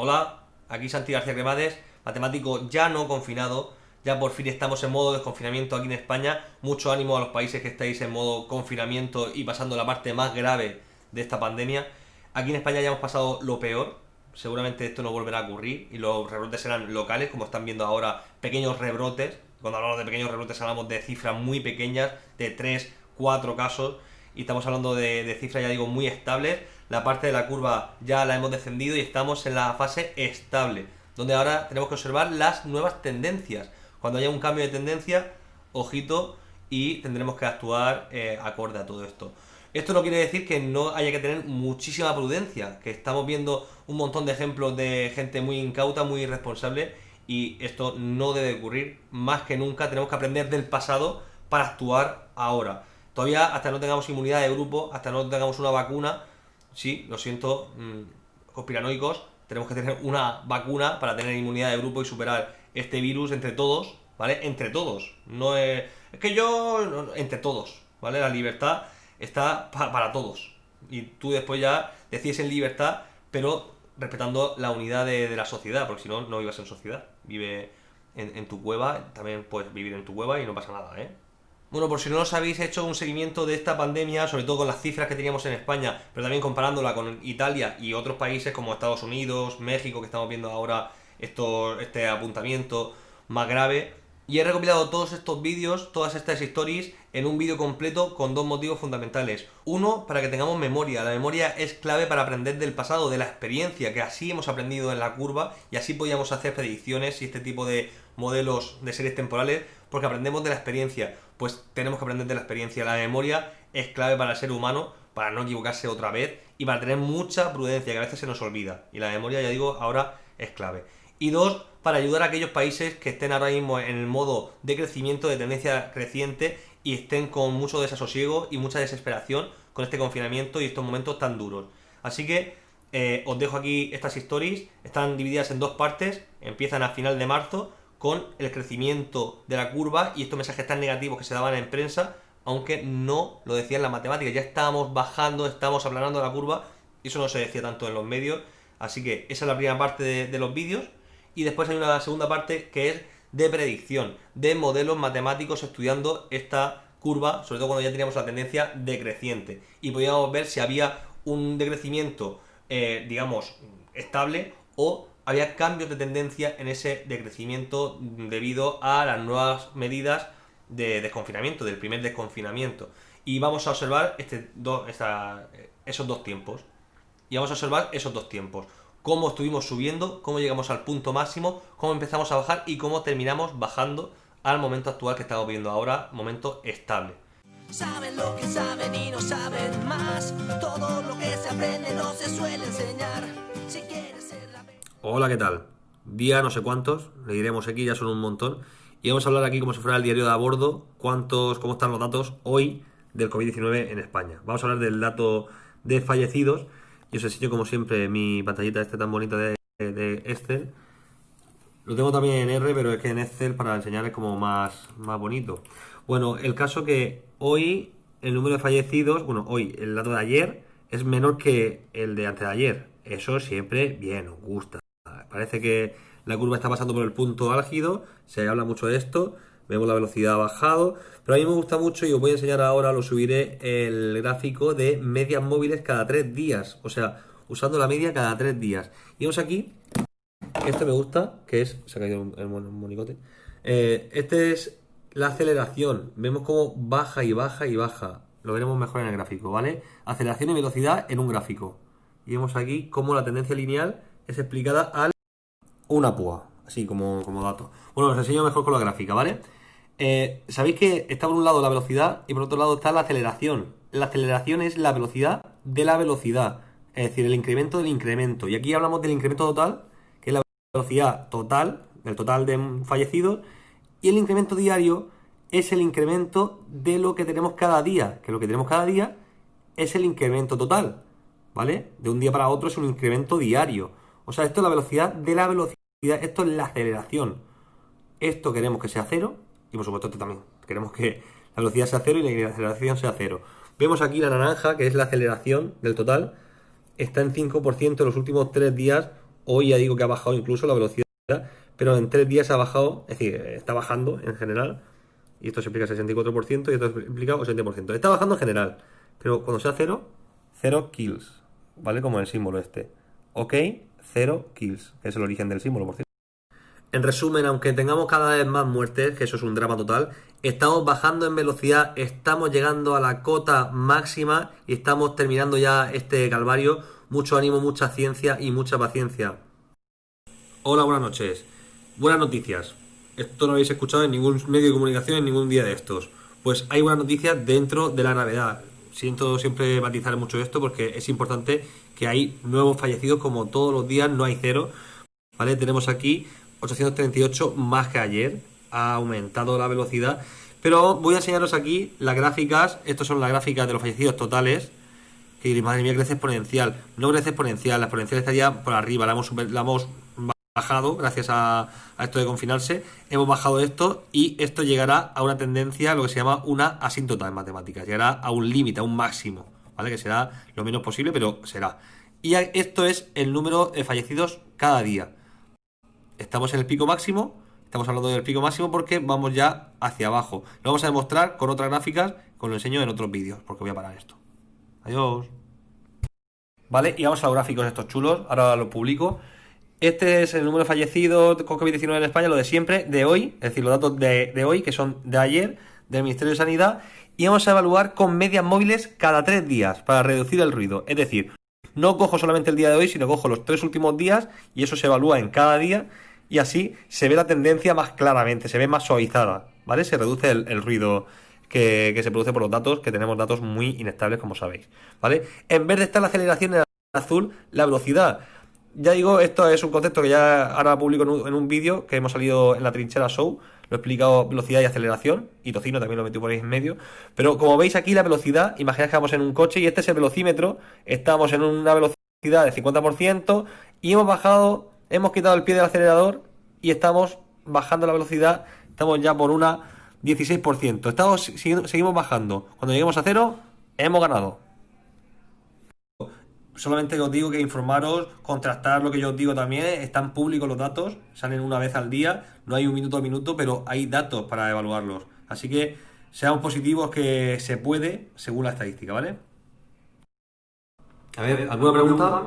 Hola, aquí Santi García Cremades, matemático ya no confinado, ya por fin estamos en modo desconfinamiento aquí en España, mucho ánimo a los países que estáis en modo confinamiento y pasando la parte más grave de esta pandemia. Aquí en España ya hemos pasado lo peor, seguramente esto no volverá a ocurrir y los rebrotes serán locales, como están viendo ahora, pequeños rebrotes, cuando hablamos de pequeños rebrotes hablamos de cifras muy pequeñas, de 3, 4 casos, y estamos hablando de, cifras, ya digo, muy estables. La parte de la curva ya la hemos descendido y estamos en la fase estable, donde ahora tenemos que observar las nuevas tendencias. Cuando haya un cambio de tendencia, ojito, y tendremos que actuar eh, acorde a todo esto. Esto no quiere decir que no haya que tener muchísima prudencia, que estamos viendo un montón de ejemplos de gente muy incauta, muy irresponsable, y esto no debe ocurrir. Más que nunca tenemos que aprender del pasado para actuar ahora. Todavía hasta no tengamos inmunidad de grupo, hasta no tengamos una vacuna, sí, lo siento, mmm, conspiranoicos, tenemos que tener una vacuna para tener inmunidad de grupo y superar este virus entre todos, ¿vale? Entre todos. No es, es que yo, entre todos, ¿vale? La libertad está para todos. Y tú después ya decides en libertad, pero respetando la unidad de, la sociedad, porque si no, no vivas en sociedad. Vive en, en tu cueva, también puedes vivir en tu cueva y no pasa nada, ¿eh? Bueno, por si no os habéis hecho un seguimiento de esta pandemia, sobre todo con las cifras que teníamos en España, pero también comparándola con Italia y otros países como Estados Unidos, México, que estamos viendo ahora este apuntamiento más grave, y he recopilado todos estos vídeos, todas estas stories, en un vídeo completo con dos motivos fundamentales. Uno, para que tengamos memoria. La memoria es clave para aprender del pasado, de la experiencia, que así hemos aprendido en la curva y así podíamos hacer predicciones y este tipo de modelos de series temporales, porque aprendemos de la experiencia. Pues tenemos que aprender de la experiencia. La memoria es clave para el ser humano, para no equivocarse otra vez y para tener mucha prudencia, que a veces se nos olvida. Y la memoria, ya digo, ahora es clave. Y dos, para ayudar a aquellos países que estén ahora mismo en el modo de crecimiento, de tendencia creciente y estén con mucho desasosiego y mucha desesperación con este confinamiento y estos momentos tan duros. Así que eh, os dejo aquí estas stories, están divididas en dos partes, empiezan a final de marzo con el crecimiento de la curva y estos mensajes tan negativos que se daban en prensa, aunque no lo decían las matemáticas, ya estábamos bajando, estábamos aplanando la curva, y eso no se decía tanto en los medios, así que esa es la primera parte de los vídeos, y después hay una segunda parte que es de predicción, de modelos matemáticos estudiando esta curva, sobre todo cuando ya teníamos la tendencia decreciente. Y podíamos ver si había un decrecimiento, eh, digamos, estable o había cambios de tendencia en ese decrecimiento debido a las nuevas medidas de desconfinamiento, del primer desconfinamiento. Y vamos a observar este esos dos tiempos. Y vamos a observar esos dos tiempos cómo estuvimos subiendo, cómo llegamos al punto máximo, cómo empezamos a bajar y cómo terminamos bajando al momento actual que estamos viendo ahora, momento estable. Saben lo que saben y no saben más. Todo lo que se aprende no se suele enseñar. Si quieres ser la... Hola, ¿qué tal? Día no sé cuántos, le diremos aquí, ya son un montón. Y vamos a hablar aquí como si fuera el diario de a bordo, cuántos, cómo están los datos hoy del COVID-19 en España. Vamos a hablar del dato de fallecidos y os enseño como siempre mi pantallita este tan bonita de, Excel. Lo tengo también en R, pero es que en Excel para enseñar es como más, más bonito. Bueno, el caso que hoy el número de fallecidos, bueno, hoy el dato de ayer es menor que el de antes de ayer. Eso siempre bien, gusta. Parece que la curva está pasando por el punto álgido, se habla mucho de esto, vemos la velocidad bajado, pero a mí me gusta mucho y os voy a enseñar ahora, lo subiré, el gráfico de medias móviles cada tres días, o sea, usando la media cada tres días. Y vemos aquí, este me gusta, que es, se ha caído el monicote, eh, este es la aceleración, vemos cómo baja y baja y baja, lo veremos mejor en el gráfico, ¿vale? Aceleración y velocidad en un gráfico. Y vemos aquí cómo la tendencia lineal es explicada al una púa, así como, como dato. Bueno, os enseño mejor con la gráfica, ¿vale? Eh, Sabéis que está por un lado la velocidad y por otro lado está la aceleración. La aceleración es la velocidad de la velocidad, es decir, el incremento del incremento. Y aquí hablamos del incremento total, que es la velocidad total, del total de fallecidos, y el incremento diario es el incremento de lo que tenemos cada día, que lo que tenemos cada día es el incremento total, ¿vale? De un día para otro es un incremento diario. O sea, esto es la velocidad de la velocidad, esto es la aceleración. Esto queremos que sea cero y por supuesto esto también. Queremos que la velocidad sea cero y la aceleración sea cero. Vemos aquí la naranja, que es la aceleración del total, está en 5% en los últimos 3 días Hoy ya digo que ha bajado incluso la velocidad, pero en tres días ha bajado, es decir, está bajando en general. Y esto se implica 64% y esto se implica 80%. Está bajando en general, pero cuando sea cero, cero kills, ¿vale? Como el símbolo este. Ok, cero kills, que es el origen del símbolo, por cierto. En resumen, aunque tengamos cada vez más muertes, que eso es un drama total, estamos bajando en velocidad, estamos llegando a la cota máxima y estamos terminando ya este calvario. Mucho ánimo, mucha ciencia y mucha paciencia. Hola, buenas noches. Buenas noticias. Esto no habéis escuchado en ningún medio de comunicación en ningún día de estos. Pues hay buenas noticias dentro de la gravedad. Siento siempre matizar mucho esto porque es importante que hay nuevos fallecidos como todos los días, no hay cero. ¿Vale? Tenemos aquí 838 más que ayer, ha aumentado la velocidad. Pero voy a enseñaros aquí las gráficas, estas son las gráficas de los fallecidos totales. Que madre mía, crece exponencial. No crece exponencial, la exponencial estaría por arriba, la hemos, la hemos bajado gracias a, esto de confinarse. Hemos bajado esto y esto llegará a una tendencia, lo que se llama una asíntota en matemáticas. Llegará a un límite, a un máximo, ¿vale? Que será lo menos posible, pero será. Y esto es el número de fallecidos cada día estamos en el pico máximo, estamos hablando del pico máximo porque vamos ya hacia abajo. Lo vamos a demostrar con otras gráficas, con lo enseño en otros vídeos, porque voy a parar esto. Adiós. Vale, y vamos a los gráficos estos chulos, ahora lo publico. Este es el número de fallecidos con COVID-19 en España, lo de siempre, de hoy, es decir, los datos de, hoy, que son de ayer, del Ministerio de Sanidad, y vamos a evaluar con medias móviles cada tres días para reducir el ruido. Es decir, no cojo solamente el día de hoy, sino cojo los tres últimos días y eso se evalúa en cada día y así se ve la tendencia más claramente, se ve más suavizada, ¿vale? Se reduce el, ruido que, se produce por los datos, que tenemos datos muy inestables, como sabéis, ¿vale? En vez de estar la aceleración en azul, la velocidad. Ya digo, esto es un concepto que ya ahora publico en un, vídeo que hemos salido en la trinchera show, lo he explicado velocidad y aceleración, y Tocino también lo metí por ahí en medio, pero como veis aquí la velocidad, imaginad que vamos en un coche y este es el velocímetro, estamos en una velocidad de 50% y hemos bajado hemos quitado el pie del acelerador y estamos bajando la velocidad, estamos ya por una 16%. Estamos, seguimos bajando. Cuando lleguemos a cero, hemos ganado. Solamente os digo que informaros, contrastar lo que yo os digo también, están públicos los datos, salen una vez al día, no hay un minuto a minuto, pero hay datos para evaluarlos. Así que seamos positivos que se puede según la estadística, ¿vale? A ver, ¿alguna pregunta?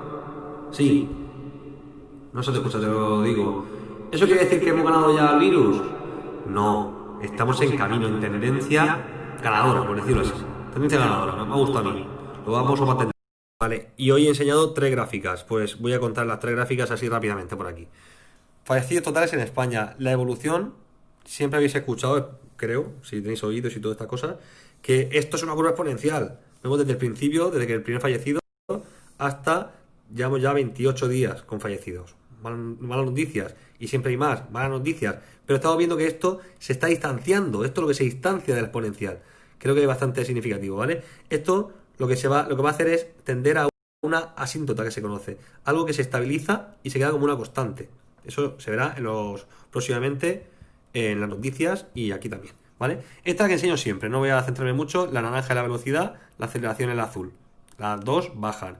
Sí. No se te escucha, te lo digo. ¿Eso quiere decir que hemos ganado ya el virus? No, estamos en camino, en tendencia ganadora, por decirlo así. Tendencia ganadora, me ha gustado a mí. Lo vamos a patentar. Vale, y hoy he enseñado tres gráficas. Pues voy a contar las tres gráficas así rápidamente por aquí. Fallecidos totales en España. La evolución, siempre habéis escuchado, creo, si tenéis oídos y todas estas cosas, que esto es una curva exponencial. Vemos desde el principio, desde que el primer fallecido, hasta llevamos ya 28 días con fallecidos malas noticias, y siempre hay más, malas noticias, pero estamos viendo que esto se está distanciando, esto es lo que se distancia del exponencial. Creo que es bastante significativo, ¿vale? Esto lo que, se va, lo que va a hacer es tender a una asíntota que se conoce, algo que se estabiliza y se queda como una constante. Eso se verá en los próximamente en las noticias y aquí también, ¿vale? Esta es la que enseño siempre, no voy a centrarme mucho, la naranja es la velocidad, la aceleración es el azul. Las dos bajan.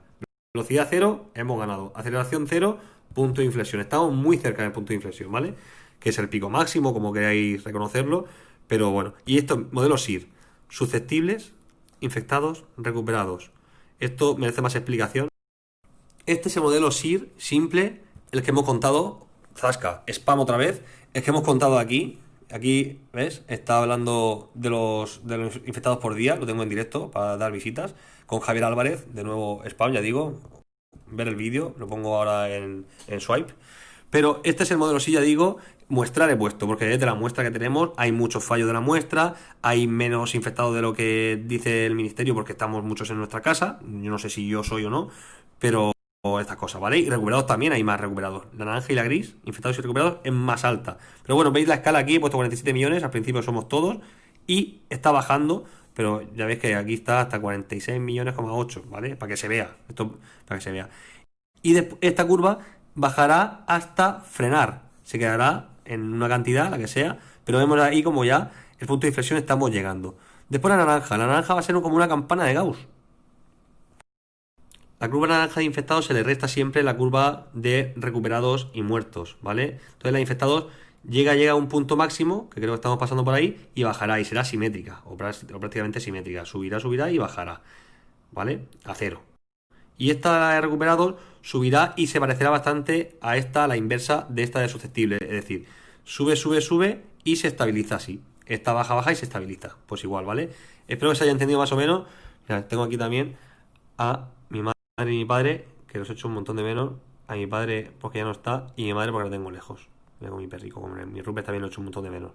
Velocidad cero, hemos ganado. Aceleración cero, punto de inflexión. Estamos muy cerca del punto de inflexión, ¿vale? Que es el pico máximo, como queráis reconocerlo. Pero bueno, y esto, modelo SIR, susceptibles, infectados, recuperados. Esto merece más explicación. Este es el modelo SIR simple, el que hemos contado, Zasca, spam otra vez, el que hemos contado aquí. Aquí, ¿ves? Está hablando de los, de los infectados por día, lo tengo en directo para dar visitas, con Javier Álvarez, de nuevo spam, ya digo, ver el vídeo, lo pongo ahora en, swipe. Pero este es el modelo, si ya digo, muestrar he puesto, porque desde la muestra que tenemos hay muchos fallos de la muestra, hay menos infectados de lo que dice el ministerio porque estamos muchos en nuestra casa, yo no sé si yo soy o no, pero estas cosas, ¿vale? Y recuperados también hay más recuperados. La naranja y la gris, infectados y recuperados, es más alta. Pero bueno, veis la escala aquí, he puesto 47 millones, al principio somos todos, y está bajando pero ya veis que aquí está hasta 46 millones, 8, ¿vale? Para que se vea, esto para que se vea. Y esta curva bajará hasta frenar, se quedará en una cantidad, la que sea, pero vemos ahí como ya el punto de inflexión estamos llegando. Después la naranja, la naranja va a ser como una campana de Gauss. la curva naranja de infectados se le resta siempre la curva de recuperados y muertos, ¿vale? Entonces la de infectados llega, llega a un punto máximo, que creo que estamos pasando por ahí, y bajará, y será simétrica, o, prácticamente simétrica. Subirá, subirá y bajará, ¿vale? A cero. Y esta de recuperados subirá y se parecerá bastante a esta, la inversa de esta de susceptible. Es decir, sube, sube, sube y se estabiliza así. Esta baja, baja y se estabiliza. Pues igual, ¿vale? Espero que se haya entendido más o menos. tengo aquí también a mi madre y mi padre, que los he hecho un montón de menos. A mi padre porque ya no está y a mi madre porque la tengo lejos. Tengo mi perrico, como mi Rupert también lo he hecho un montón de menos.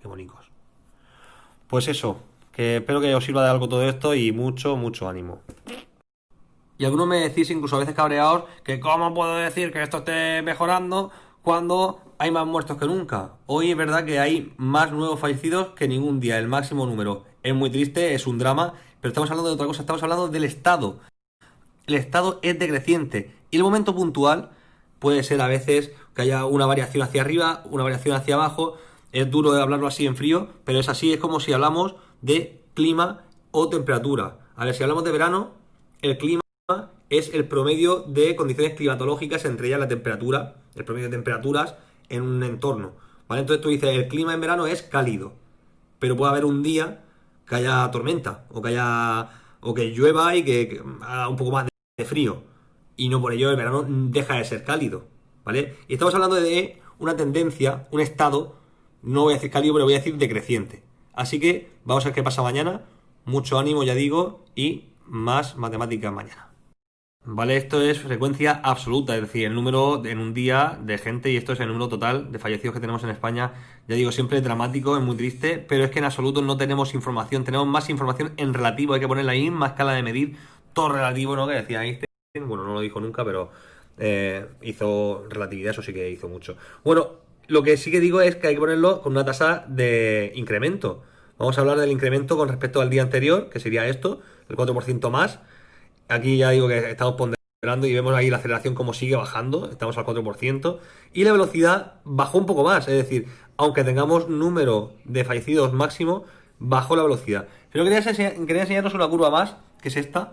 Qué bonitos. Pues eso, que espero que os sirva de algo todo esto y mucho, mucho ánimo. Y algunos me decís, incluso a veces cabreados, que cómo puedo decir que esto esté mejorando cuando hay más muertos que nunca. Hoy es verdad que hay más nuevos fallecidos que ningún día, el máximo número. Es muy triste, es un drama, pero estamos hablando de otra cosa, estamos hablando del estado. El estado es decreciente y el momento puntual puede ser a veces que haya una variación hacia arriba, una variación hacia abajo. Es duro de hablarlo así en frío, pero es así, es como si hablamos de clima o temperatura. A ver, si hablamos de verano, el clima es el promedio de condiciones climatológicas, entre ellas la temperatura, el promedio de temperaturas en un entorno. ¿vale? Entonces tú dices, el clima en verano es cálido, pero puede haber un día que haya tormenta, o que haya. o que llueva y que, haga un poco más de frío. Y no por ello el verano deja de ser cálido. ¿Vale? Y estamos hablando de una tendencia, un estado, no voy a decir cálido, pero voy a decir decreciente. Así que vamos a ver qué pasa mañana. Mucho ánimo, ya digo, y más matemáticas mañana. Vale, esto es frecuencia absoluta, es decir, el número en un día de gente, y esto es el número total de fallecidos que tenemos en España. Ya digo, siempre dramático, es muy triste, pero es que en absoluto no tenemos información, tenemos más información en relativo, hay que poner la misma escala de medir, todo relativo, ¿no? Que decía Einstein, bueno, no lo dijo nunca, pero eh, hizo relatividad, eso sí que hizo mucho. Bueno, lo que sí que digo es que hay que ponerlo con una tasa de incremento. Vamos a hablar del incremento con respecto al día anterior, que sería esto, el 4% más Aquí ya digo que estamos ponderando y vemos ahí la aceleración como sigue bajando, estamos al 4%, y la velocidad bajó un poco más, es decir, aunque tengamos número de fallecidos máximo, bajó la velocidad. Pero quería, quería enseñaros una curva más, que es esta,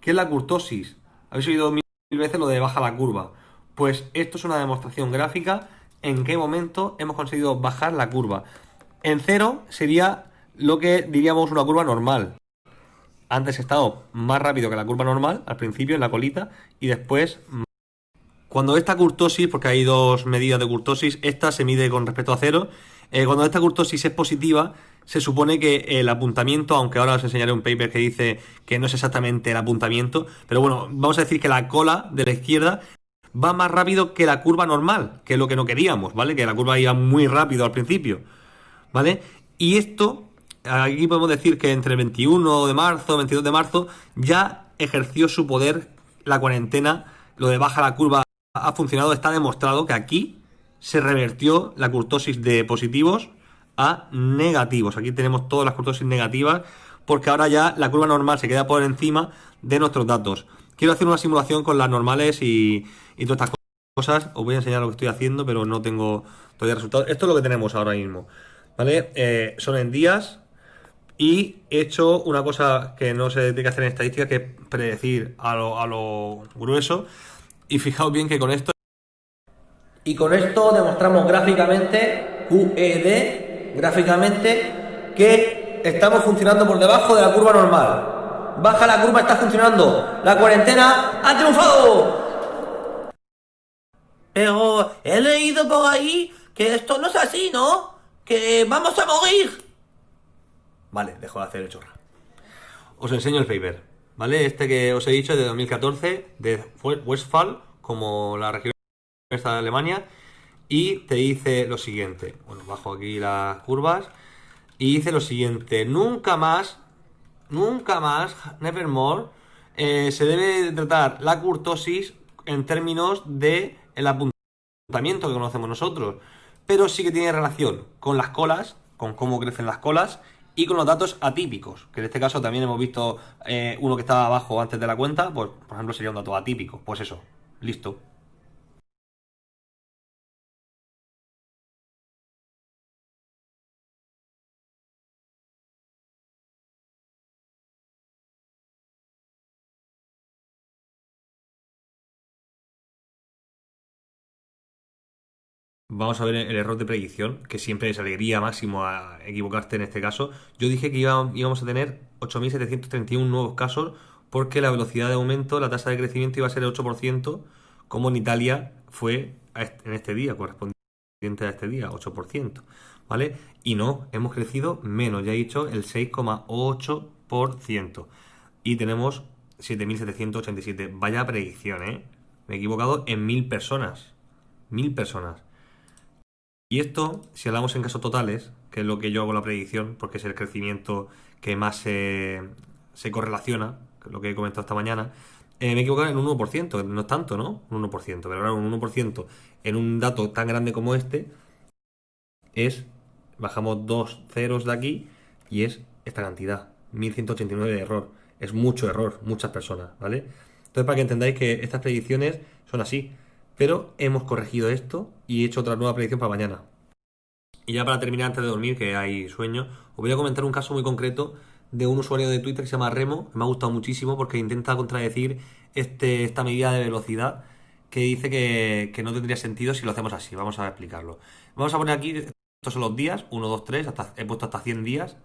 que es la curtosis. Habéis oído mil veces lo de baja la curva. Pues esto es una demostración gráfica en qué momento hemos conseguido bajar la curva. En cero sería lo que diríamos una curva normal antes he estado más rápido que la curva normal, al principio en la colita, y después... Cuando esta curtosis, porque hay dos medidas de curtosis, esta se mide con respecto a cero, eh, cuando esta curtosis es positiva, se supone que el apuntamiento, aunque ahora os enseñaré un paper que dice que no es exactamente el apuntamiento, pero bueno, vamos a decir que la cola de la izquierda va más rápido que la curva normal, que es lo que no queríamos, ¿vale? Que la curva iba muy rápido al principio, ¿vale? Y esto aquí podemos decir que entre el 21 de marzo, 22 de marzo, ya ejerció su poder la cuarentena, lo de baja la curva ha funcionado, está demostrado que aquí se revertió la curtosis de positivos a negativos. Aquí tenemos todas las curtosis negativas porque ahora ya la curva normal se queda por encima de nuestros datos. Quiero hacer una simulación con las normales y, todas estas cosas. Os voy a enseñar lo que estoy haciendo, pero no tengo todavía resultados. Esto es lo que tenemos ahora mismo. ¿Vale? Eh, son en días, y he hecho una cosa que no se tiene que hacer en estadística, que es predecir a lo, a lo grueso. Y fijaos bien que con esto... Y con esto demostramos gráficamente, QED, gráficamente, que estamos funcionando por debajo de la curva normal. Baja la curva, está funcionando. La cuarentena ha triunfado. Pero he leído por ahí que esto no es así, ¿no? Que vamos a morir. Vale, dejo de hacer el chorra. Os enseño el paper, ¿vale? Este que os he dicho de 2014, de Westphal, como la región de Alemania, y te dice lo siguiente. Bueno, bajo aquí las curvas, y dice lo siguiente, nunca más, nunca más, nevermore, eh, se debe tratar la curtosis en términos de el apuntamiento que conocemos nosotros, pero sí que tiene relación con las colas, con cómo crecen las colas y con los datos atípicos, que en este caso también hemos visto eh, uno que estaba abajo antes de la cuenta, pues por ejemplo sería un dato atípico. Pues eso, listo. Vamos a ver el error de predicción, que siempre es alegría máximo a equivocarte en este caso. Yo dije que íbamos a tener 8.731 nuevos casos porque la velocidad de aumento, la tasa de crecimiento iba a ser el 8%, como en Italia fue en este día, correspondiente a este día, 8%, ¿vale? Y no, hemos crecido menos, ya he dicho, el 6,8%. Y tenemos 7.787. Vaya predicción, ¿eh? Me he equivocado en mil personas. Mil personas. Y esto, si hablamos en casos totales, que es lo que yo hago la predicción, porque es el crecimiento que más se, correlaciona, lo que he comentado esta mañana, eh, me he equivocado en un 1%, no es tanto, ¿no? Un 1%, pero claro, un 1% en un dato tan grande como este es, bajamos dos ceros de aquí y es esta cantidad, 1189 de error. Es mucho error, muchas personas, ¿vale? Entonces, para que entendáis que estas predicciones son así. Pero hemos corregido esto y he hecho otra nueva predicción para mañana. Y ya para terminar, antes de dormir, que hay sueño, os voy a comentar un caso muy concreto de un usuario de Twitter que se llama Remo, me ha gustado muchísimo porque intenta contradecir este, esta medida de velocidad que dice que, no tendría sentido si lo hacemos así. Vamos a explicarlo. Vamos a poner aquí, estos son los días, 1, 2, 3, hasta, he puesto hasta 100 días.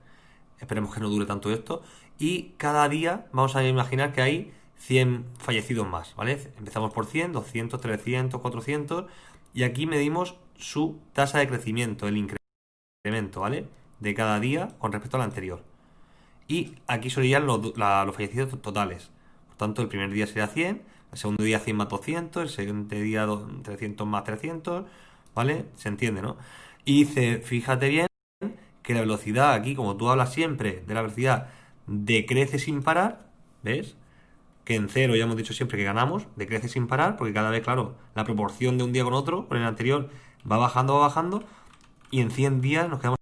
Esperemos que no dure tanto esto. Y cada día vamos a imaginar que hay 100 fallecidos más, ¿vale? Empezamos por 100, 200, 300, 400 y aquí medimos su tasa de crecimiento, el incremento, ¿vale? De cada día con respecto al anterior. Y aquí serían los, fallecidos totales. Por tanto, el primer día sería 100, el segundo día 100 más 200, el siguiente día 300 más 300, ¿vale? Se entiende, ¿no? Y dice, fíjate bien que la velocidad aquí, como tú hablas siempre de la velocidad, decrece sin parar, ¿ves? Que en cero ya hemos dicho siempre que ganamos, decrece sin parar, porque cada vez, claro, la proporción de un día con otro, con el anterior, va bajando, va bajando, y en 100 días nos quedamos...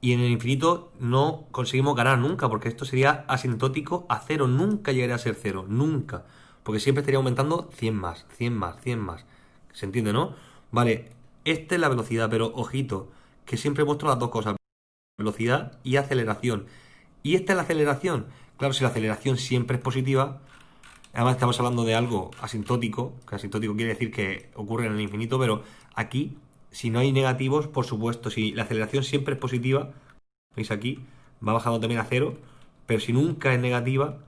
Y en el infinito no conseguimos ganar nunca, porque esto sería asintótico a cero, nunca llegaría a ser cero, nunca. Porque siempre estaría aumentando 100 más, 100 más, 100 más. ¿Se entiende, no? Vale, esta es la velocidad, pero ojito, que siempre muestro las dos cosas, velocidad y aceleración. Y esta es la aceleración. Claro, si la aceleración siempre es positiva, Además estamos hablando de algo asintótico, que asintótico quiere decir que ocurre en el infinito, pero aquí, si no hay negativos, por supuesto, si la aceleración siempre es positiva, veis aquí, va bajando también a cero, pero si nunca es negativa,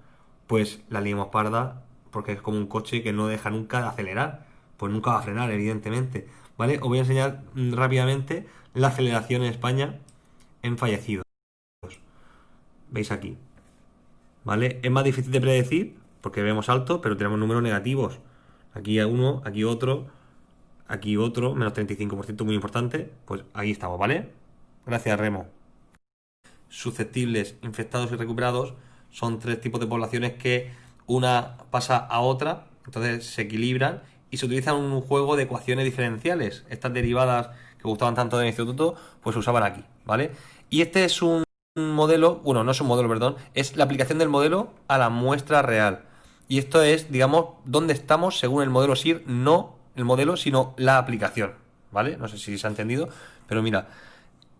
pues la liamos parda, porque es como un coche que no deja nunca de acelerar, pues nunca va a frenar, evidentemente. ¿Vale? Os voy a enseñar rápidamente la aceleración en España en fallecidos. ¿Veis aquí? ¿Vale? Es más difícil de predecir, porque vemos alto, pero tenemos números negativos. Aquí uno, aquí otro, aquí otro, menos 35%, muy importante. Pues ahí estamos, ¿vale? Gracias, Remo. Susceptibles, infectados y recuperados son tres tipos de poblaciones que una pasa a otra, entonces se equilibran y se utilizan un juego de ecuaciones diferenciales. Estas derivadas que gustaban tanto del instituto, pues se usaban aquí, ¿vale? Y este es un modelo, bueno, no es un modelo, perdón, es la aplicación del modelo a la muestra real. Y esto es, digamos, dónde estamos según el modelo SIR, no el modelo, sino la aplicación. ¿Vale? No sé si se ha entendido, pero mira,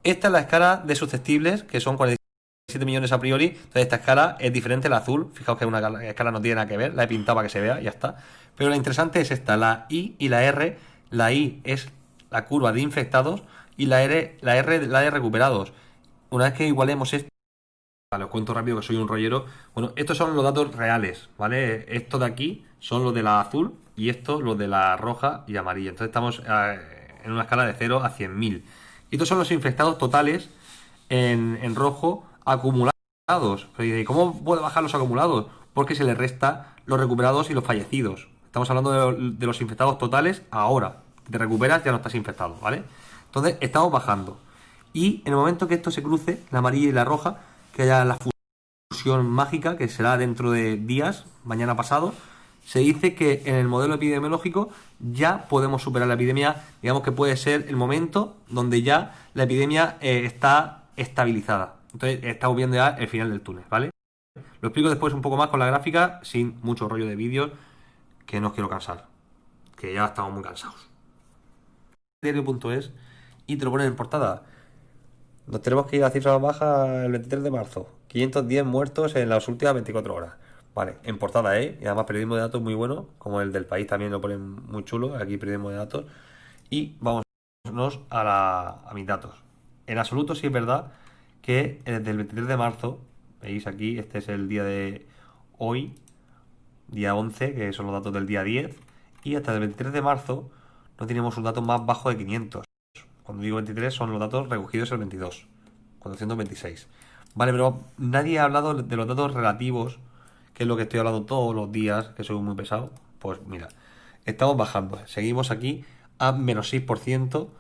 esta es la escala de susceptibles, que son 47 millones a priori. Entonces, esta escala es diferente la azul. Fijaos que una escala no tiene nada que ver, la he pintado para que se vea, ya está. Pero la interesante es esta, la I y la R. La I es la curva de infectados y la R, la R la de recuperados. Una vez que igualemos esto, Vale, os cuento rápido que soy un rollero. Bueno, estos son los datos reales, ¿vale? Estos de aquí son los de la azul y estos los de la roja y amarilla. Entonces estamos eh, en una escala de 0 a 100.000. Y estos son los infectados totales en, rojo acumulados. ¿Y cómo puede bajar los acumulados? Porque se le resta los recuperados y los fallecidos. Estamos hablando de los infectados totales ahora. Te recuperas, ya no estás infectado, ¿vale? Entonces estamos bajando. Y en el momento que esto se cruce, la amarilla y la roja, que haya la fusión mágica, que será dentro de días, mañana pasado, se dice que en el modelo epidemiológico ya podemos superar la epidemia, digamos que puede ser el momento donde ya la epidemia eh, está estabilizada. Entonces estamos viendo ya el final del túnel, ¿vale? Lo explico después un poco más con la gráfica, sin mucho rollo de vídeos, que no os quiero cansar, que ya estamos muy cansados. Diario.es y te lo ponen en portada. Nos tenemos que ir a cifra baja el 23 de marzo. 510 muertos en las últimas 24 horas. Vale, en portada, ¿eh? Y además periodismo de datos muy bueno, como el del país también lo ponen muy chulo. Aquí periodismo de datos. Y vamos a, la, a mis datos. En absoluto sí es verdad que desde el 23 de marzo, veis aquí, este es el día de hoy, día 11, que son los datos del día 10, y hasta el 23 de marzo no tenemos un dato más bajo de 500. Cuando digo 23 son los datos recogidos el 22, 426. Vale, pero nadie ha hablado de los datos relativos, que es lo que estoy hablando todos los días, que soy muy pesado. Pues mira, estamos bajando, seguimos aquí a menos 6%,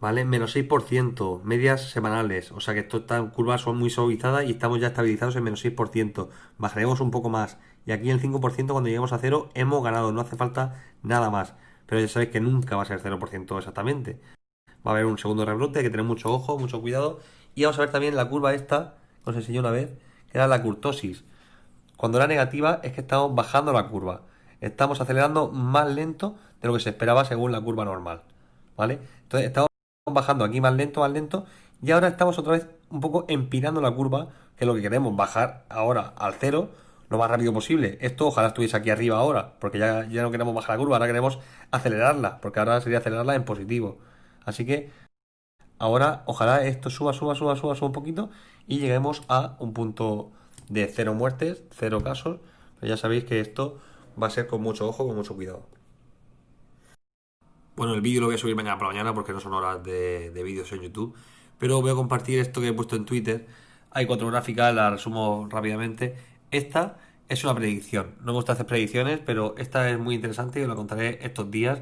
¿vale? Menos 6%, medias semanales, o sea que estas curvas son muy suavizadas y estamos ya estabilizados en menos 6%. Bajaremos un poco más y aquí el 5% cuando lleguemos a cero hemos ganado, no hace falta nada más. Pero ya sabéis que nunca va a ser 0% exactamente. Va a haber un segundo rebrote, hay que tener mucho ojo, mucho cuidado. Y vamos a ver también la curva esta, que os enseñé una vez, que era la curtosis. Cuando era negativa es que estamos bajando la curva. Estamos acelerando más lento de lo que se esperaba según la curva normal. ¿Vale? Entonces estamos bajando aquí más lento, más lento. Y ahora estamos otra vez un poco empinando la curva, que es lo que queremos, bajar ahora al cero lo más rápido posible. Esto ojalá estuviese aquí arriba ahora, porque ya, ya no queremos bajar la curva, ahora queremos acelerarla, porque ahora sería acelerarla en positivo. Así que ahora ojalá esto suba, suba, suba, suba, suba un poquito y lleguemos a un punto de cero muertes, cero casos. Ya sabéis que esto va a ser con mucho ojo, con mucho cuidado. Bueno, el vídeo lo voy a subir mañana por mañana porque no son horas de, de vídeos en YouTube. Pero voy a compartir esto que he puesto en Twitter. Hay cuatro gráficas, las resumo rápidamente. Esta es una predicción. No me gusta hacer predicciones, pero esta es muy interesante y os la contaré estos días.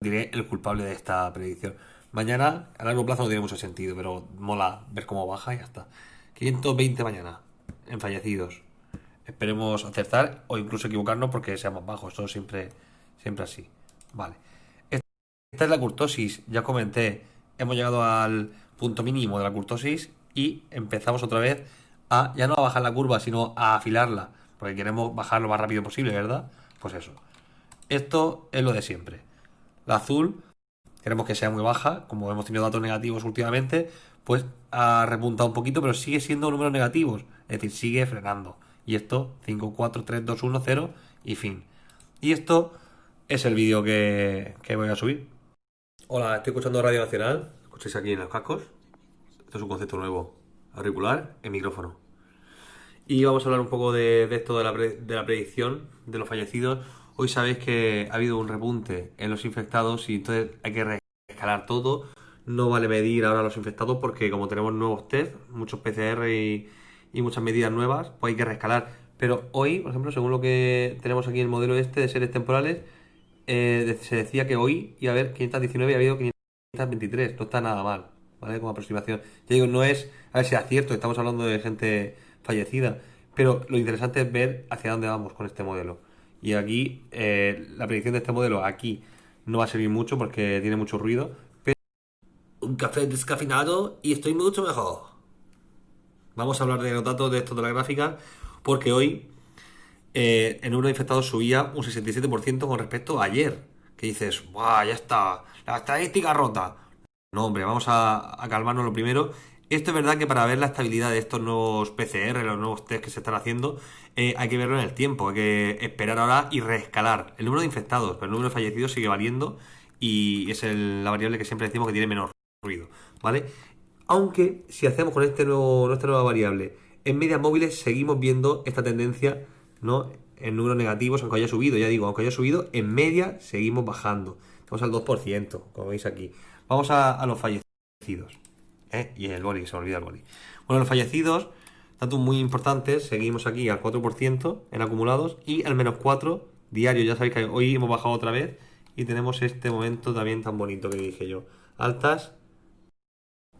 Diré el culpable de esta predicción. Mañana, a largo plazo, no tiene mucho sentido, pero mola ver cómo baja y ya está. 520 mañana en fallecidos. Esperemos acertar o incluso equivocarnos porque sea más bajo. Esto siempre, siempre así. Vale. Esta es la curtosis. Ya comenté. Hemos llegado al punto mínimo de la curtosis y empezamos otra vez a ya no a bajar la curva, sino a afilarla, porque queremos bajar lo más rápido posible, ¿verdad? Pues eso. Esto es lo de siempre. La azul, queremos que sea muy baja, como hemos tenido datos negativos últimamente, pues ha repuntado un poquito, pero sigue siendo números negativos, es decir, sigue frenando. Y esto, 5, 4, 3, 2, 1, 0 y fin. Y esto es el vídeo que, que voy a subir. Hola, estoy escuchando Radio Nacional. Escucháis aquí en los cascos. Esto es un concepto nuevo auricular en micrófono. Y vamos a hablar un poco de, esto de la, de la, predicción de los fallecidos. Hoy sabéis que ha habido un repunte en los infectados y entonces hay que reescalar todo. No vale medir ahora los infectados porque como tenemos nuevos test, muchos PCR y, muchas medidas nuevas, pues hay que reescalar. Pero hoy, por ejemplo, según lo que tenemos aquí en el modelo este de seres temporales, eh, se decía que hoy iba a haber 519 y ha habido 523. No está nada mal. ¿vale? Como aproximación. Ya digo, no es a ver si es cierto, estamos hablando de gente fallecida, pero lo interesante es ver hacia dónde vamos con este modelo. Y aquí, eh, la predicción de este modelo aquí no va a servir mucho porque tiene mucho ruido, pero... Un café descafeinado y estoy mucho mejor. Vamos a hablar de los datos de esto de la gráfica, porque hoy eh, el número de infectados subía un 67% con respecto a ayer. Que dices, ¡guau! Ya está, la estadística rota. No, hombre, vamos a, calmarnos lo primero. Esto es verdad que para ver la estabilidad de estos nuevos PCR, los nuevos test que se están haciendo, eh, hay que verlo en el tiempo, hay que esperar ahora y reescalar. El número de infectados, pero el número de fallecidos sigue valiendo y es la variable que siempre decimos que tiene menor ruido, ¿vale? Aunque si hacemos con este nuevo, esta nueva variable en medias móviles seguimos viendo esta tendencia, ¿no? En números negativos, aunque haya subido, ya digo, aunque haya subido, en media seguimos bajando. Estamos al 2%, como veis aquí. Vamos a, los fallecidos. ¿Eh? Y el boli, se olvida el boli. Bueno, los fallecidos, datos muy importantes, seguimos aquí al 4% en acumulados y al menos 4 diario. Ya sabéis que hoy hemos bajado otra vez y tenemos este momento también tan bonito que dije yo. Altas.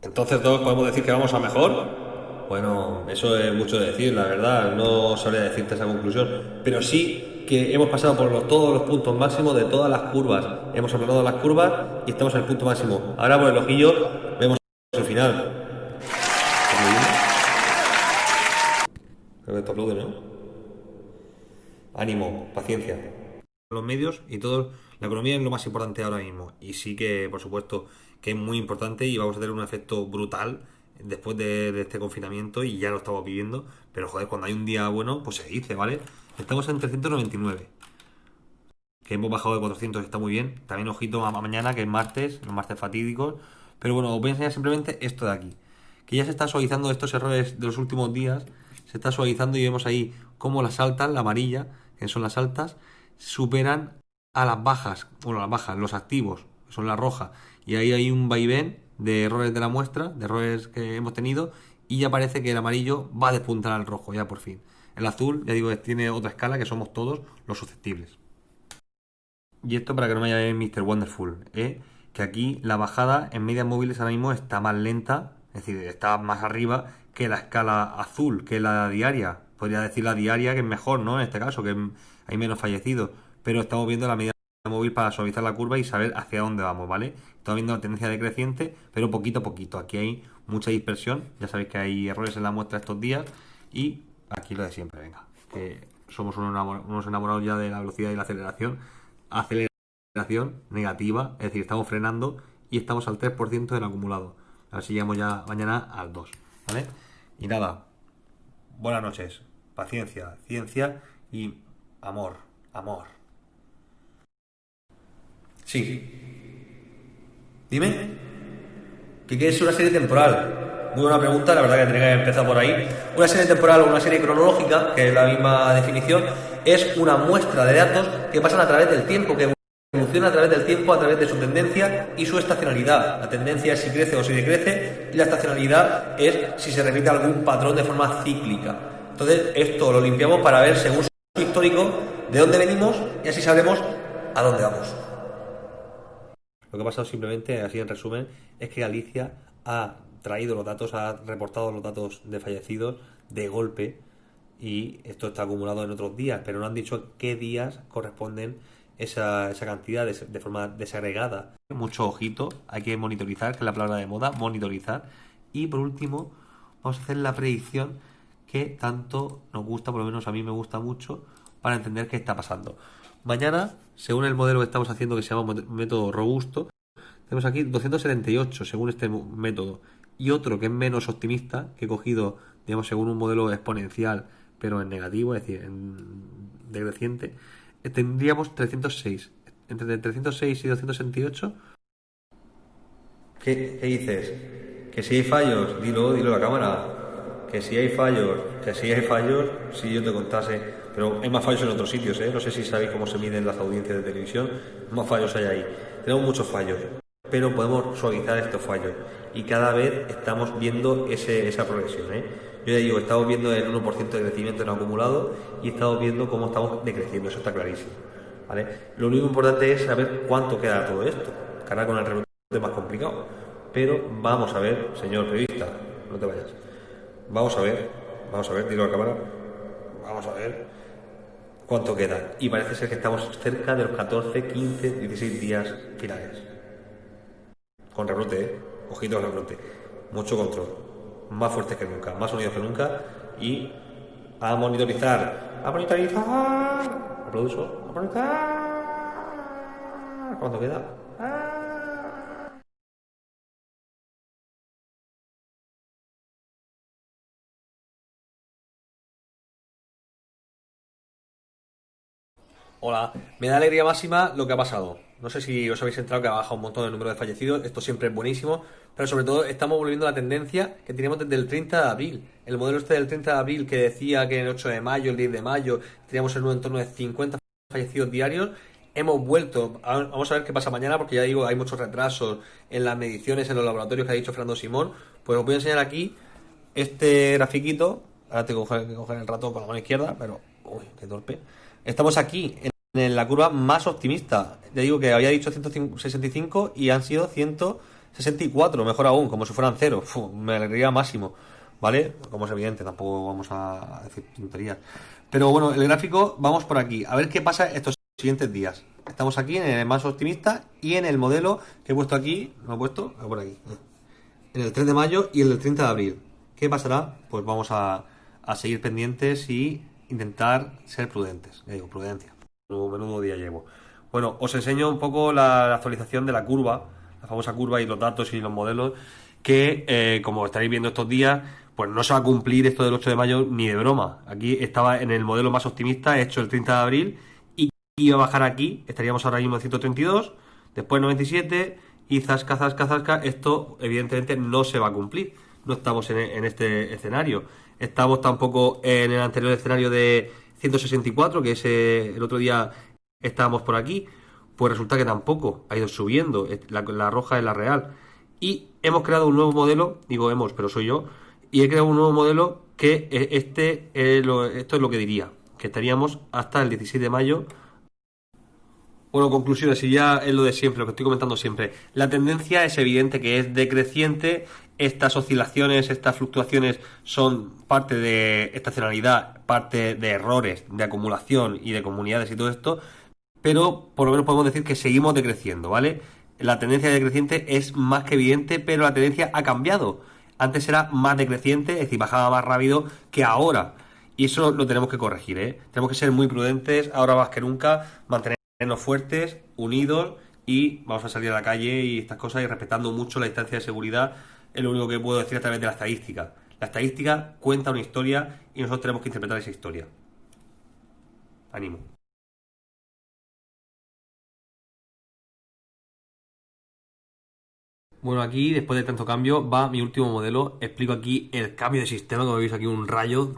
Entonces todos podemos decir que vamos a mejor. Bueno, eso es mucho de decir, la verdad, no sabría decirte esa conclusión, pero sí que hemos pasado por todos los puntos máximos de todas las curvas. Hemos aplanado las curvas y estamos en el punto máximo. Ahora por el ojillo vemos el final. Creo que aplaude, ¿no? Ánimo, paciencia. Los medios y todo, la economía es lo más importante ahora mismo. Y sí que, por supuesto, que es muy importante y vamos a tener un efecto brutal después de, de este confinamiento y ya lo estamos viviendo. Pero joder, cuando hay un día bueno, pues se dice, ¿vale? Estamos en 399. que hemos bajado de 400 está muy bien. También ojito a mañana, que es martes, los martes fatídicos. Pero bueno, os voy a enseñar simplemente esto de aquí. Que ya se está suavizando estos errores de los últimos días. Se está suavizando y vemos ahí cómo las altas, la amarilla, que son las altas, superan a las bajas. Bueno, las bajas, los activos, que son las rojas. Y ahí hay un vaivén de errores de la muestra, de errores que hemos tenido. Y ya parece que el amarillo va a despuntar al rojo, ya por fin. El azul, ya digo, tiene otra escala que somos todos los susceptibles. Y esto para que no me llame Mr. Wonderful, ¿eh? Que aquí la bajada en medias móviles ahora mismo está más lenta, es decir, está más arriba que la escala azul, que la diaria. Podría decir la diaria que es mejor, ¿no? En este caso, que hay menos fallecidos. Pero estamos viendo la media móvil para suavizar la curva y saber hacia dónde vamos, ¿vale? Estamos viendo la tendencia decreciente, pero poquito a poquito. Aquí hay mucha dispersión, ya sabéis que hay errores en la muestra estos días y aquí lo de siempre, venga. Que somos unos enamorados ya de la velocidad y la aceleración aceleración negativa, es decir, estamos frenando y estamos al 3% del acumulado. A ver si llegamos ya mañana al 2, ¿vale? Y nada, buenas noches, paciencia, ciencia y amor, amor. Sí. Dime. ¿Qué es una serie temporal? Muy buena pregunta, la verdad que tendría que empezar por ahí. Una serie temporal o una serie cronológica, que es la misma definición, es una muestra de datos que pasan a través del tiempo, que evoluciona a través del tiempo, a través de su tendencia y su estacionalidad. La tendencia es si crece o si decrece y la estacionalidad es si se repite algún patrón de forma cíclica. Entonces, esto lo limpiamos para ver, según su histórico, de dónde venimos y así sabremos a dónde vamos. Lo que ha pasado simplemente, así en resumen, es que Galicia ha traído los datos, ha reportado los datos de fallecidos de golpe y esto está acumulado en otros días, pero no han dicho qué días corresponden esa, esa cantidad de, forma desagregada. Mucho ojito, hay que monitorizar, que es la palabra de moda, monitorizar. Y por último, vamos a hacer la predicción que tanto nos gusta, por lo menos a mí me gusta mucho, para entender qué está pasando. Mañana, según el modelo que estamos haciendo, que se llama método robusto, tenemos aquí 278 según este método y otro que es menos optimista, que he cogido, digamos, según un modelo exponencial pero en negativo, es decir, en decreciente, tendríamos 306. Entre 306 y 268. ¿Qué, ¿Qué, dices? Que si hay fallos, dilo, dilo a la cámara. Que si hay fallos, que si hay fallos, si yo te contase. Pero hay más fallos en otros sitios, ¿eh? No sé si sabéis cómo se miden las audiencias de televisión. Más fallos hay ahí. Tenemos muchos fallos, pero podemos suavizar estos fallos. Y cada vez estamos viendo ese, esa progresión, ¿eh? Yo ya digo, estamos viendo el 1% de crecimiento en acumulado y estamos viendo cómo estamos decreciendo, eso está clarísimo. ¿vale? Lo único importante es saber cuánto queda todo esto. Cara con el rebote es más complicado. Pero vamos a ver, señor periodista, no te vayas. Vamos a ver, vamos a ver, dilo a la cámara. Vamos a ver cuánto queda. Y parece ser que estamos cerca de los 14, 15, 16 días finales. Con rebrote, ¿eh? Ojito con rebrote. Mucho control más fuertes que nunca, más unidos que nunca y a monitorizar, a monitorizar, aplauso, a monitorizar. ¿Cuánto queda? Hola, me da alegría máxima lo que ha pasado. No sé si os habéis entrado que ha bajado un montón el número de fallecidos, esto siempre es buenísimo, pero sobre todo estamos volviendo a la tendencia que teníamos desde el 30 de abril. El modelo este del 30 de abril que decía que el 8 de mayo, el 10 de mayo, teníamos en un entorno de 50 fallecidos diarios, hemos vuelto, vamos a ver qué pasa mañana porque ya digo, hay muchos retrasos en las mediciones en los laboratorios que ha dicho Fernando Simón, pues os voy a enseñar aquí este grafiquito, ahora tengo que coger el ratón con la mano izquierda, pero, uy, qué torpe. Estamos aquí en la curva más optimista. Ya digo que había dicho 165 y han sido 164, mejor aún, como si fueran cero. me alegría máximo, ¿vale? Como es evidente, tampoco vamos a decir tonterías. Pero bueno, el gráfico, vamos por aquí, a ver qué pasa estos siguientes días. Estamos aquí en el más optimista y en el modelo que he puesto aquí, lo he puesto, por aquí, en el 3 de mayo y el del 30 de abril. ¿Qué pasará? Pues vamos a, a seguir pendientes y intentar ser prudentes. Digo, prudencia. Menudo día llevo. Bueno, os enseño un poco la, actualización de la curva, la famosa curva y los datos y los modelos, que eh, como estaréis viendo estos días, pues no se va a cumplir esto del 8 de mayo ni de broma. Aquí estaba en el modelo más optimista, hecho el 30 de abril, y iba a bajar aquí, estaríamos ahora mismo en 132, después 97 y zasca, zasca, zasca, esto evidentemente no se va a cumplir. No estamos en, este escenario. Estamos tampoco en el anterior escenario de 164, que ese, el otro día estábamos por aquí. Pues resulta que tampoco ha ido subiendo. La, roja es la real. Y hemos creado un nuevo modelo, digo hemos, pero soy yo, y he creado un nuevo modelo que este, esto es lo que diría, que estaríamos hasta el 16 de mayo bueno, conclusiones, y ya es lo de siempre, lo que estoy comentando siempre. La tendencia es evidente que es decreciente. Estas oscilaciones, estas fluctuaciones son parte de estacionalidad, parte de errores, de acumulación y de comunidades y todo esto. Pero por lo menos podemos decir que seguimos decreciendo, ¿vale? La tendencia decreciente es más que evidente, pero la tendencia ha cambiado. Antes era más decreciente, es decir, bajaba más rápido que ahora. Y eso lo tenemos que corregir, ¿eh? Tenemos que ser muy prudentes, ahora más que nunca, mantener fuertes, unidos y vamos a salir a la calle y estas cosas y respetando mucho la distancia de seguridad es lo único que puedo decir a través de la estadística. La estadística cuenta una historia y nosotros tenemos que interpretar esa historia. Ánimo. Bueno, aquí después de tanto cambio va mi último modelo. Explico aquí el cambio de sistema, como veis aquí un rayo,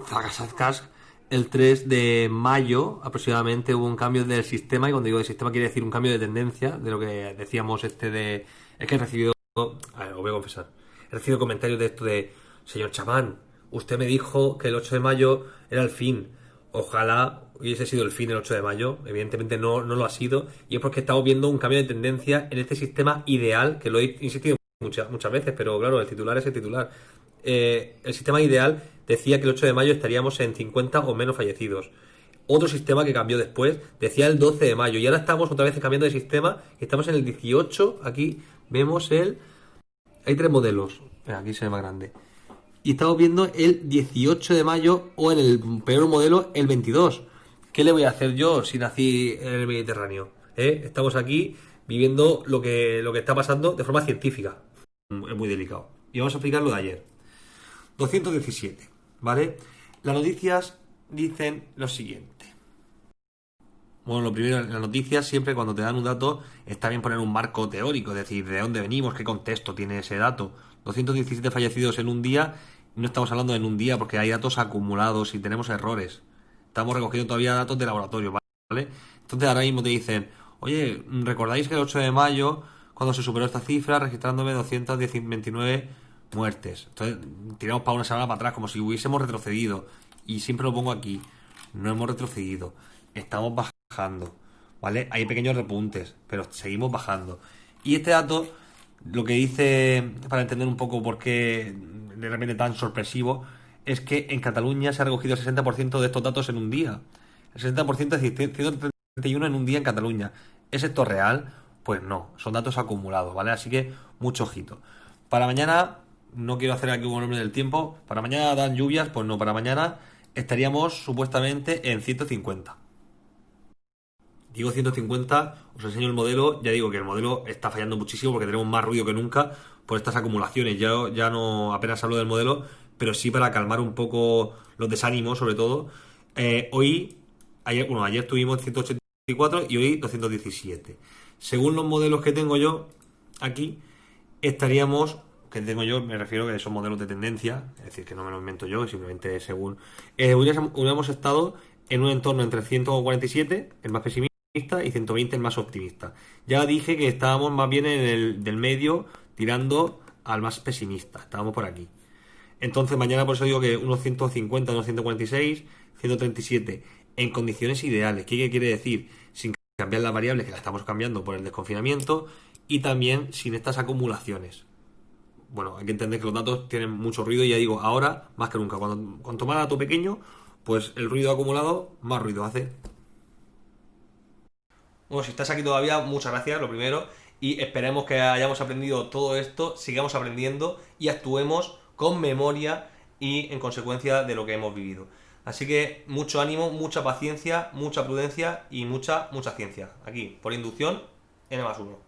el 3 de mayo aproximadamente hubo un cambio del sistema, y cuando digo de sistema quiere decir un cambio de tendencia, de lo que decíamos este de... Es que he recibido... A ver, os voy a confesar. He recibido comentarios de esto de, señor chamán, usted me dijo que el 8 de mayo era el fin. Ojalá hubiese sido el fin el 8 de mayo. Evidentemente no, no lo ha sido. Y es porque estamos viendo un cambio de tendencia en este sistema ideal, que lo he insistido muchas, muchas veces, pero claro, el titular es el titular. Eh, el sistema ideal decía que el 8 de mayo estaríamos en 50 o menos fallecidos. Otro sistema que cambió después decía el 12 de mayo y ahora estamos otra vez cambiando de sistema. Estamos en el 18. Aquí vemos el. Hay tres modelos. Aquí se ve más grande. Y estamos viendo el 18 de mayo o en el peor modelo el 22. ¿Qué le voy a hacer yo si nací en el Mediterráneo? ¿Eh? Estamos aquí viviendo lo que, lo que está pasando de forma científica. Es muy delicado. Y vamos a explicar lo de ayer. 217. ¿Vale? Las noticias dicen lo siguiente. Bueno, lo primero, las noticias siempre cuando te dan un dato está bien poner un marco teórico, es decir, de dónde venimos, qué contexto tiene ese dato. 217 fallecidos en un día, no estamos hablando en un día porque hay datos acumulados y tenemos errores. Estamos recogiendo todavía datos de laboratorio, ¿vale? Entonces ahora mismo te dicen, oye, ¿recordáis que el 8 de mayo, cuando se superó esta cifra, registrándome 229 muertes. Entonces, tiramos para una semana para atrás, como si hubiésemos retrocedido. Y siempre lo pongo aquí. No hemos retrocedido. Estamos bajando. ¿Vale? Hay pequeños repuntes, pero seguimos bajando. Y este dato, lo que dice, para entender un poco por qué de repente tan sorpresivo, es que en Cataluña se ha recogido el 60% de estos datos en un día. El 60% es decir, 131 en un día en Cataluña. ¿Es esto real? Pues no, son datos acumulados, ¿vale? Así que mucho ojito. Para mañana no quiero hacer aquí un nombre del tiempo. Para mañana dan lluvias, pues no, para mañana estaríamos supuestamente en 150. Digo 150, os enseño el modelo, ya digo que el modelo está fallando muchísimo porque tenemos más ruido que nunca por estas acumulaciones. Ya, ya no apenas hablo del modelo, pero sí para calmar un poco los desánimos, sobre todo. Eh, hoy, ayer, bueno, ayer tuvimos 184 y hoy 217. Según los modelos que tengo yo aquí, estaríamos que tengo yo, me refiero que son modelos de tendencia, es decir, que no me lo invento yo, simplemente según. Eh, hubiéramos estado en un entorno entre 147, el más pesimista, y 120, el más optimista. Ya dije que estábamos más bien en el del medio, tirando al más pesimista, estábamos por aquí. Entonces, mañana por eso digo que unos 150, unos 146, 137, en condiciones ideales. ¿Qué quiere decir? Sin cambiar las variables, que las estamos cambiando por el desconfinamiento, y también sin estas acumulaciones bueno, hay que entender que los datos tienen mucho ruido y ya digo, ahora más que nunca, cuando, cuanto más dato pequeño, pues el ruido acumulado más ruido hace. Bueno, si estás aquí todavía, muchas gracias, lo primero, y esperemos que hayamos aprendido todo esto, sigamos aprendiendo y actuemos con memoria y en consecuencia de lo que hemos vivido. Así que mucho ánimo, mucha paciencia, mucha prudencia y mucha, mucha ciencia. Aquí, por inducción, N más 1.